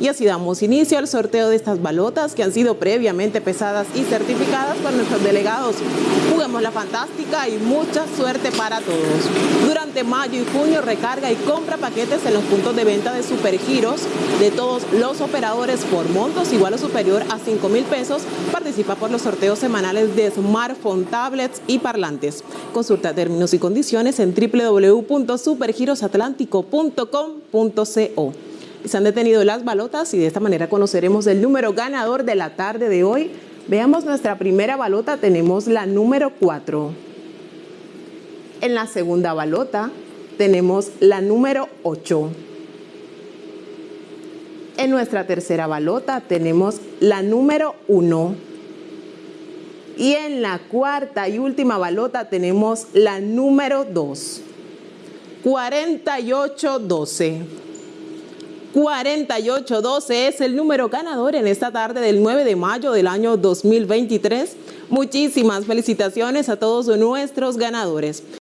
Y así damos inicio al sorteo de estas balotas que han sido previamente pesadas y certificadas por nuestros delegados. Juguemos la fantástica y mucha suerte para todos. Durante mayo y junio recarga y compra paquetes en los puntos de venta de Supergiros de todos los operadores por montos igual o superior a 5 mil pesos. Participa por los sorteos semanales de smartphone, tablets y parlantes. Consulta términos y condiciones en www.supergirosatlántico.com.co. Se han detenido las balotas y de esta manera conoceremos el número ganador de la tarde de hoy. Veamos nuestra primera balota, tenemos la número 4. En la segunda balota tenemos la número 8. En nuestra tercera balota tenemos la número 1. Y en la cuarta y última balota tenemos la número 2. 4812. 4812 es el número ganador en esta tarde del 9 de mayo del año 2023. Muchísimas felicitaciones a todos nuestros ganadores.